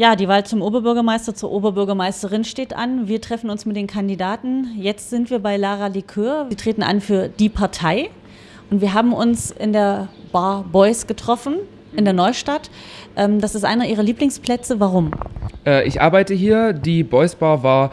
Ja, die Wahl zum Oberbürgermeister, zur Oberbürgermeisterin steht an. Wir treffen uns mit den Kandidaten. Jetzt sind wir bei Lara Likör. Sie treten an für die Partei. Und wir haben uns in der Bar Boys getroffen, in der Neustadt. Ähm, das ist einer ihrer Lieblingsplätze. Warum? Äh, ich arbeite hier. Die Boys Bar war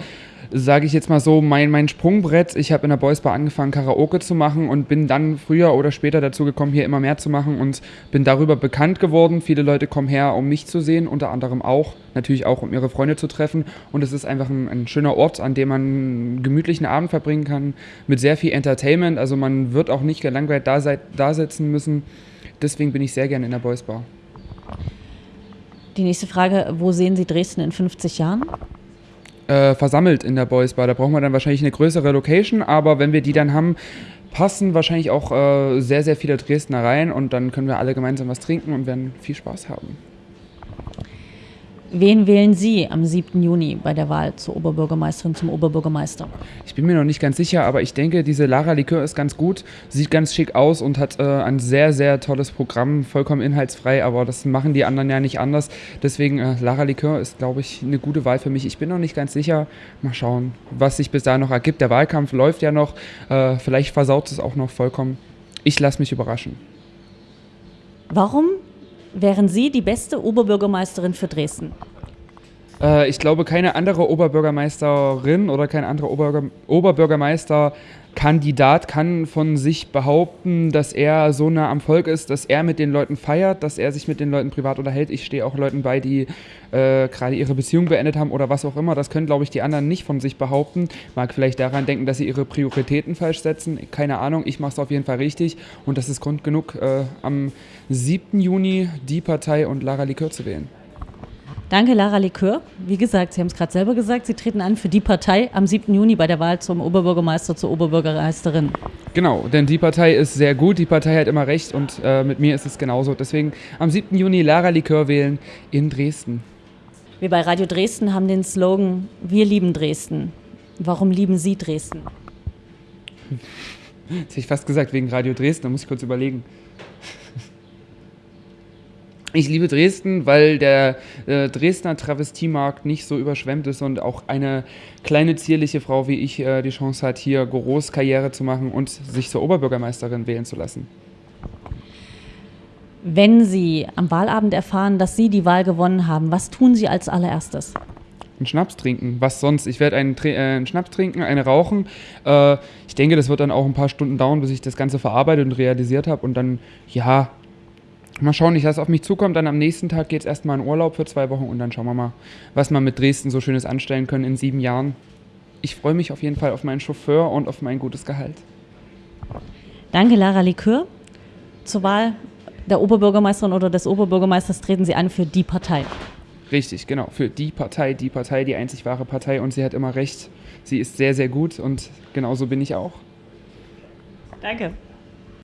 sage ich jetzt mal so, mein, mein Sprungbrett. Ich habe in der Boys Bar angefangen, Karaoke zu machen und bin dann früher oder später dazu gekommen, hier immer mehr zu machen und bin darüber bekannt geworden. Viele Leute kommen her, um mich zu sehen, unter anderem auch, natürlich auch, um ihre Freunde zu treffen. Und es ist einfach ein, ein schöner Ort, an dem man einen gemütlichen Abend verbringen kann, mit sehr viel Entertainment. Also man wird auch nicht gelangweilt da, da sitzen müssen. Deswegen bin ich sehr gerne in der Boys Bar. Die nächste Frage, wo sehen Sie Dresden in 50 Jahren? Äh, versammelt in der Boys Bar. Da brauchen wir dann wahrscheinlich eine größere Location, aber wenn wir die dann haben, passen wahrscheinlich auch äh, sehr, sehr viele Dresdner rein und dann können wir alle gemeinsam was trinken und werden viel Spaß haben. Wen wählen Sie am 7. Juni bei der Wahl zur Oberbürgermeisterin, zum Oberbürgermeister? Ich bin mir noch nicht ganz sicher, aber ich denke, diese Lara Likör ist ganz gut, sieht ganz schick aus und hat äh, ein sehr, sehr tolles Programm, vollkommen inhaltsfrei, aber das machen die anderen ja nicht anders. Deswegen, äh, Lara Likör ist, glaube ich, eine gute Wahl für mich. Ich bin noch nicht ganz sicher. Mal schauen, was sich bis dahin noch ergibt. Der Wahlkampf läuft ja noch. Äh, vielleicht versaut es auch noch vollkommen. Ich lasse mich überraschen. Warum wären Sie die beste Oberbürgermeisterin für Dresden? Äh, ich glaube, keine andere Oberbürgermeisterin oder kein anderer Ober Oberbürgermeister kann von sich behaupten, dass er so nah am Volk ist, dass er mit den Leuten feiert, dass er sich mit den Leuten privat unterhält. Ich stehe auch Leuten bei, die äh, gerade ihre Beziehung beendet haben oder was auch immer. Das können, glaube ich, die anderen nicht von sich behaupten. Mag vielleicht daran denken, dass sie ihre Prioritäten falsch setzen. Keine Ahnung, ich mache es auf jeden Fall richtig. Und das ist Grund genug, äh, am 7. Juni die Partei und Lara Likör zu wählen. Danke, Lara Likör. Wie gesagt, Sie haben es gerade selber gesagt, Sie treten an für die Partei am 7. Juni bei der Wahl zum Oberbürgermeister, zur Oberbürgermeisterin. Genau, denn die Partei ist sehr gut, die Partei hat immer recht und äh, mit mir ist es genauso. Deswegen am 7. Juni Lara Likör wählen in Dresden. Wir bei Radio Dresden haben den Slogan Wir lieben Dresden. Warum lieben Sie Dresden? Jetzt hätte ich fast gesagt, wegen Radio Dresden, da muss ich kurz überlegen. Ich liebe Dresden, weil der äh, Dresdner Travestiemarkt nicht so überschwemmt ist und auch eine kleine zierliche Frau wie ich äh, die Chance hat, hier groß Karriere zu machen und sich zur Oberbürgermeisterin wählen zu lassen. Wenn Sie am Wahlabend erfahren, dass Sie die Wahl gewonnen haben, was tun Sie als allererstes? Einen Schnaps trinken. Was sonst? Ich werde einen, äh, einen, Schnaps trinken, eine rauchen. Äh, ich denke, das wird dann auch ein paar Stunden dauern, bis ich das Ganze verarbeitet und realisiert habe. Und dann, ja, Mal schauen, nicht, was auf mich zukommt. Dann am nächsten Tag geht es erstmal in Urlaub für zwei Wochen und dann schauen wir mal, was wir mit Dresden so Schönes anstellen können in sieben Jahren. Ich freue mich auf jeden Fall auf meinen Chauffeur und auf mein gutes Gehalt. Danke, Lara Likör. Zur Wahl der Oberbürgermeisterin oder des Oberbürgermeisters treten Sie an für die Partei. Richtig, genau. Für die Partei, die Partei, die einzig wahre Partei. Und sie hat immer recht. Sie ist sehr, sehr gut und genauso bin ich auch. Danke.